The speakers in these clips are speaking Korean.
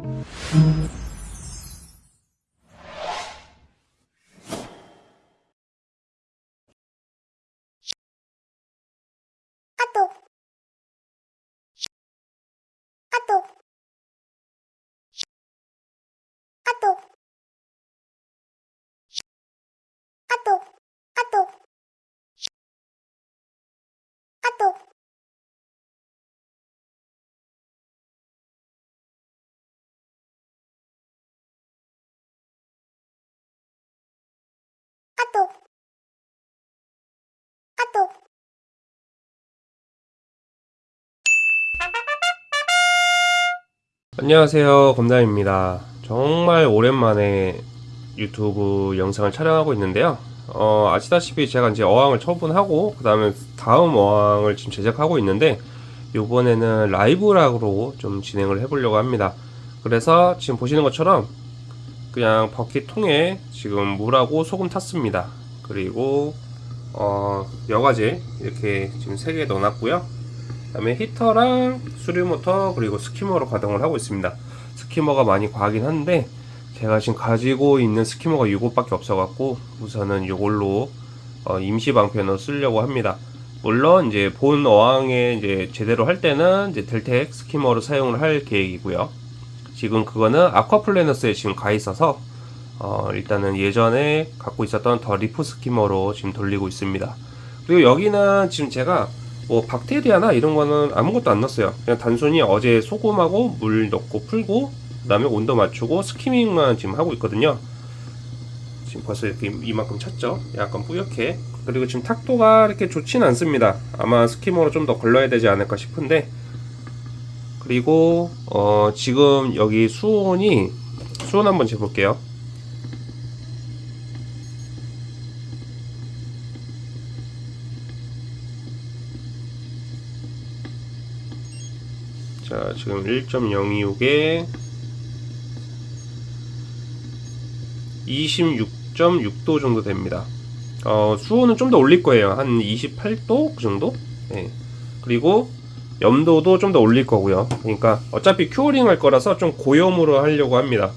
あと。あと。あと。あと。 안녕하세요 검담입니다. 정말 오랜만에 유튜브 영상을 촬영하고 있는데요. 어, 아시다시피 제가 이제 어항을 처분하고 그 다음에 다음 어항을 지금 제작하고 있는데 이번에는 라이브락으로 좀 진행을 해보려고 합니다. 그래서 지금 보시는 것처럼 그냥 버킷통에 지금 물하고 소금 탔습니다. 그리고 어, 여과제 이렇게 지금 3개 넣어놨고요. 그 다음에 히터랑 수류 모터 그리고 skimmer로 가동을 하고 있습니다. skimmer가 많이 과하긴 한데 제가 지금 가지고 있는 skimmer가 이것밖에 없어갖고 우선은 이걸로 어, 임시 방편으로 쓰려고 합니다. 물론 이제 본 어항에 이제 제대로 할 때는 이제 델텍 skimmer로 사용을 할 계획이고요. 지금 그거는 아쿠아플래너스에 지금 가 있어서 어, 일단은 예전에 갖고 있었던 더 리프 skimmer로 지금 돌리고 있습니다. 그리고 여기는 지금 제가 뭐 박테리아나 이런 거는 아무것도 안 넣었어요. 그냥 단순히 어제 소금하고 물 넣고 풀고 그 다음에 온도 맞추고 스키밍만 지금 하고 있거든요. 지금 벌써 이렇게 이만큼 찼죠? 약간 뿌옇게. 그리고 지금 탁도가 이렇게 좋진 않습니다. 아마 스키머로 좀 더 걸러야 되지 않을까 싶은데. 그리고 어 지금 여기 수온이 수온 한번 재볼게요 자 지금 1.026에 26.6도 정도 됩니다. 어, 수온은 좀 더 올릴 거예요. 한 28도 그 정도? 네. 그리고 염도도 좀 더 올릴 거고요. 그러니까 어차피 curing 할 거라서 좀 고염으로 하려고 합니다.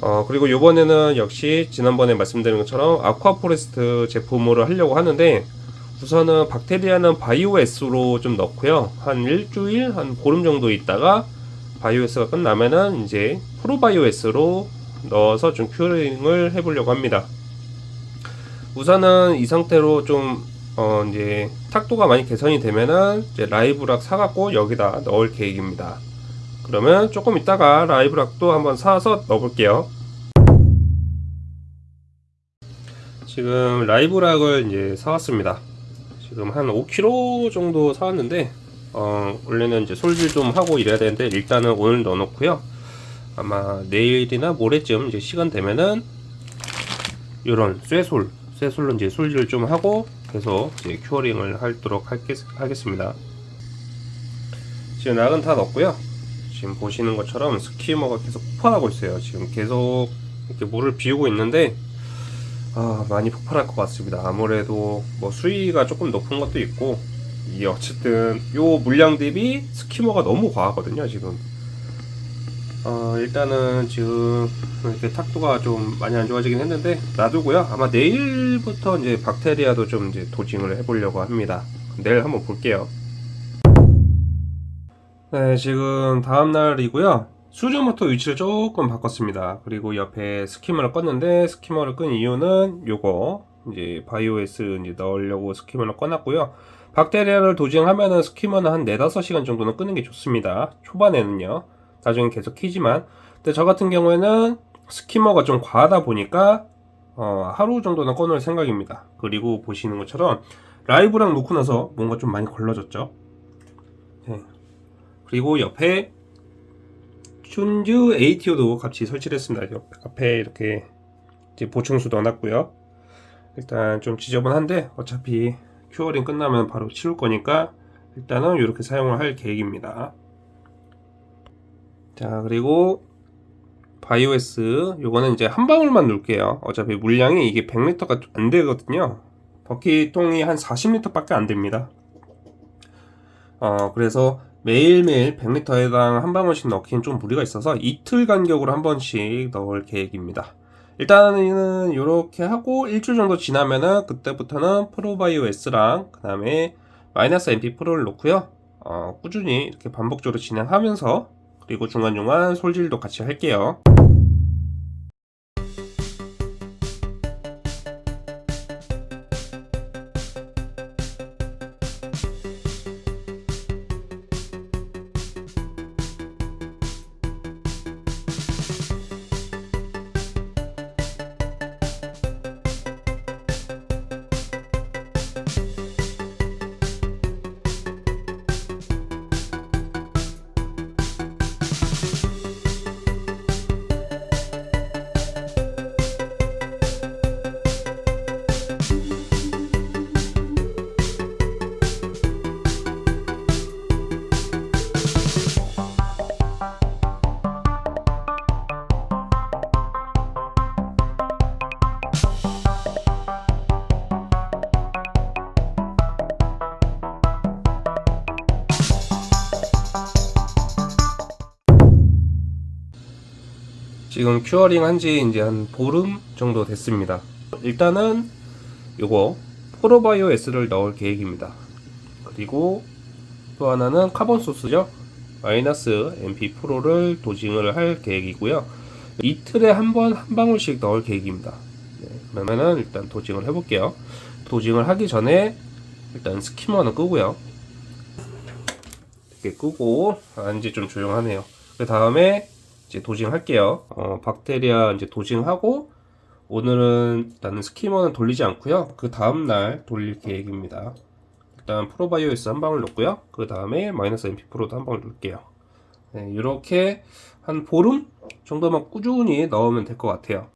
어, 그리고 요번에는 역시 지난번에 말씀드린 것처럼 아쿠아포레스트 제품으로 하려고 하는데 우선은 박테리아는 바이오S로 좀 넣고요. 한 일주일, 한 보름 정도 있다가 바이오S가 끝나면은 이제 프로바이오S로 넣어서 좀 큐링을 해보려고 합니다. 우선은 이 상태로 좀, 어, 이제 탁도가 많이 개선이 되면은 이제 라이브락 사갖고 여기다 넣을 계획입니다. 그러면 조금 있다가 라이브락도 한번 사서 넣어볼게요. 지금 라이브락을 이제 사왔습니다. 지금 한 5kg 정도 사왔는데 어, 원래는 이제 솔질 좀 하고 이래야 되는데 일단은 오늘 넣어놓고요. 아마 내일이나 모레쯤 이제 시간 되면은 이런 쇠솔 쇠솔로 이제 솔질 좀 하고 계속 이제 큐어링을 하도록 하겠, 하겠습니다. 지금 낙은 다 넣었고요. 지금 보시는 것처럼 스키머가 계속 폭발하고 있어요. 지금 계속 이렇게 물을 비우고 있는데 아, 많이 폭발할 것 같습니다. 아무래도 뭐 수위가 조금 높은 것도 있고 이 어쨌든 요 물량 대비 스키머가 너무 과하거든요 지금. 어, 일단은 지금 이렇게 탁도가 좀 많이 안 좋아지긴 했는데 놔두고요. 아마 내일부터 이제 박테리아도 좀 이제 도징을 해보려고 합니다. 내일 한번 볼게요. 네 지금 다음날이고요 수류모터 위치를 조금 바꿨습니다. 그리고 옆에 스키머를 껐는데 스키머를 끈 이유는 요거 이제 바이오에스 이제 넣으려고 스키머를 꺼놨고요. 박테리아를 도징하면은 스키머는 한 4, 5시간 정도는 끄는 게 좋습니다. 초반에는요. 나중에 계속 키지만. 근데 저 같은 경우에는 스키머가 좀 과하다 보니까 어, 하루 정도는 꺼놓을 생각입니다. 그리고 보시는 것처럼 라이브랑 놓고 나서 뭔가 좀 많이 걸러졌죠. 네. 그리고 옆에 춘주 ATO도 같이 설치를 했습니다. 앞에 이렇게 보충수 넣어놨고요. 일단 좀 지저분한데 어차피 curing 끝나면 바로 치울 거니까 일단은 이렇게 사용을 할 계획입니다. 자 그리고 바이오 S 요거는 이제 한 방울만 넣을게요. 어차피 물량이 이게 100리터가 안 되거든요. 버킷통이 한 40리터밖에 안 됩니다. 어 그래서 매일매일 100리터에 해당 한 방울씩 넣기엔 좀 무리가 있어서 이틀 간격으로 한 번씩 넣을 계획입니다. 일단은 이렇게 하고 일주일 정도 지나면은 그때부터는 프로바이오 S랑 그 다음에 마이너스 MP 프로를 놓고요. 어, 꾸준히 이렇게 반복적으로 진행하면서 그리고 중간중간 솔질도 같이 할게요. 지금 curing 한 지 이제 한 보름 정도 됐습니다. 일단은 요거 프로바이오 S를 넣을 계획입니다. 그리고 또 하나는 카본 소스죠. 마이너스 NP 프로를 dosing을 할 계획이고요. 이틀에 한 번 한 방울씩 넣을 계획입니다. 네, 그러면은 일단 dosing을 해볼게요. dosing을 하기 전에 일단 skimmer는 끄고요. 이렇게 끄고 아 이제 좀 조용하네요. 그 다음에 이제 도징할게요. 어, 박테리아 이제 도징하고 오늘은 일단은 스키머는 돌리지 않고요. 그 다음 날 돌릴 계획입니다. 일단 프로바이오에스 한 방울 넣고요. 그 다음에 마이너스 MP 프로도 한 방울 넣을게요. 네, 이렇게 한 보름 정도만 꾸준히 넣으면 될 것 같아요.